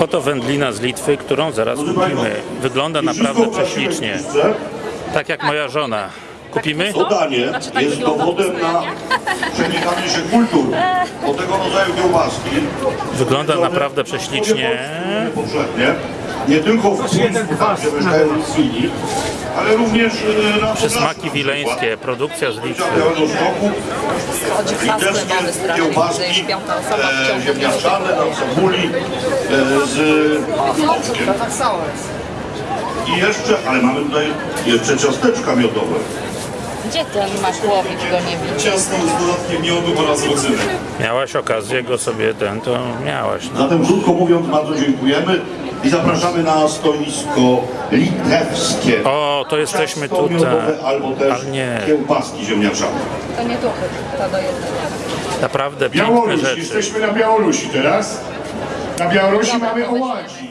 Oto wędlina z Litwy, którą zaraz kupimy. Wygląda naprawdę prześlicznie. Tak jak moja żona. Kupimy? To danie tak jest wygląda dowodem na przenikanie się kultur do tego rodzaju kiełbaski. Wygląda naprawdę prześlicznie. Nie tylko w tam gdzie mieszkają ale również e, na Przysmaki wileńskie, produkcja z Litwy. Chodzi litewskie mamy strasznie, jest piąta osoba w e, ciągu ziemniaczane na cebuli e, z mączkiem. I jeszcze, ale mamy tutaj jeszcze ciasteczka miodowe. Gdzie ten masz łowić, go nie widzę. Ciasto z dodatkiem miodu oraz rodzynek. Miałaś okazję go sobie ten, to miałaś. No. Zatem krótko mówiąc bardzo dziękujemy i zapraszamy na stoisko litewskie. O, to jesteśmy Ciasto tutaj. albo też Ale nie, kiełbaski ziemniaczane. To nie duchy, to do jednego. naprawdę piękne Białoruś, rzeczy. jesteśmy na Białorusi teraz. Na Białorusi mamy oładzi.